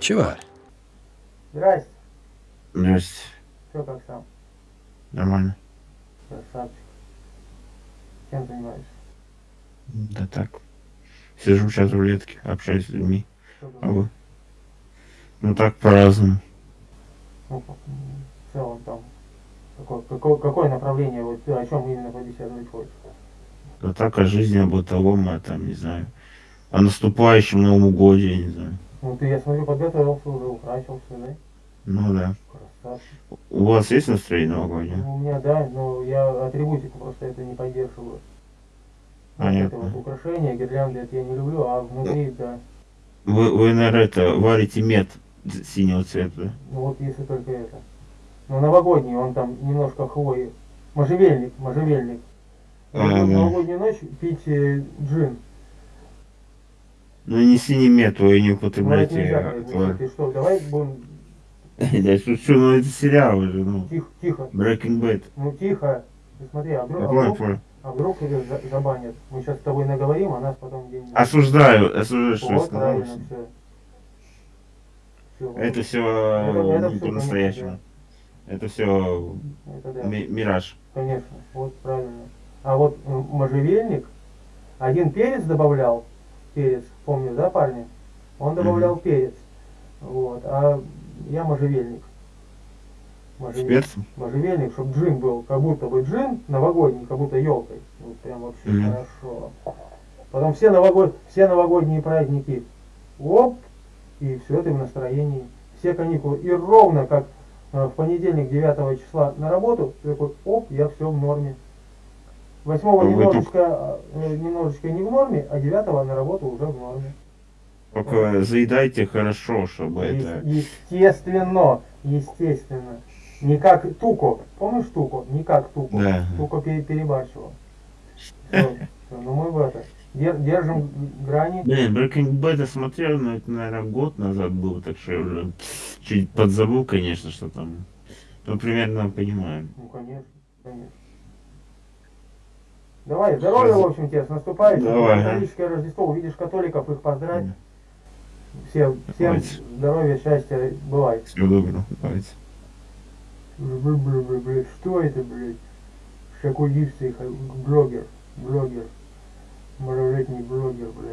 Чего? Здрасте. Здрасте. Все как сам. Нормально. Красавчик. Чем занимаешься? Да так. Сижу сейчас в рулетке, общаюсь с людьми. Что А вы? Ну так по-разному. Ну, в целом там. Какое, какое, какое направление, вот ты о чем именно побеседовать хочешь? Да так о жизни, о бытовом, а там, не знаю. О наступающем Новом годе, я не знаю. Ну ты, я смотрю, подготовился уже, украсился, да? Ну да. Красавчик. У вас есть настроение новогоднее? Ну, у меня, да, но я атрибутику просто это не поддерживаю. Вот это вот украшения, гирлянды, это я не люблю, а внутри, да. Вы, вы, наверное, это, варите мед синего цвета. да? Ну вот если только это. Но новогодний, он там немножко хвои. Можжевельник, можжевельник. А, да. новогоднюю ночь пить э, джин. Ну не синий мед, вы не Ну, твой- ты что, давай будем Я шучу, ну это сериал уже, ну. тихо, тихо, Breaking Bad. ну тихо. Ты смотри, а вдруг, а вдруг, а вдруг за- забанят. Мы сейчас с тобой наговорим, а нас потом где-нибудь... Осуждаю, осуждаю, что Вот, сказал. правильно, все. Это все Это- это не по-настоящему. Это все Это да. мираж. Конечно, вот правильно. А вот можжевельник, один перец добавлял, перец, помню, да, парни? Он добавлял перец. Вот, а я можжевельник. Можжевельник, перцем? можжевельник, чтобы джин был, как будто бы джин новогодний, как будто елкой. Вот прям вообще Мгм. хорошо. Потом все, новогод... все новогодние праздники, оп, и все, ты в настроении. Все каникулы. И ровно как э, в понедельник 9 числа на работу, ты такой, оп, я все в норме. Восьмого немножечко, э, немножечко не в норме, а девятого на работу уже в норме. Только заедайте хорошо, чтобы это... Е- Естественно, естественно. Не как Туко. Помнишь Туко? Не как Туко. Да. Туко пере- перебарщивал. Всё, ну мы в это. Дер- Держим грани. Блин, Breaking Bad я смотрел, но это, наверное, год назад был, так что я уже чуть подзабыл, конечно, что там. Ну, примерно понимаю. Ну, конечно, конечно. Давай, здоровья, в общем, тебе с наступающим. Давай. Католическое Рождество. Увидишь католиков, их поздравь. Всем, всем Давайте. здоровья, счастья, бывай. Всего доброго. Давайте. Бля-бля-бля, блядь, Что это, блядь? Шакулистый блогер, блогер. Малолетний блогер, блядь.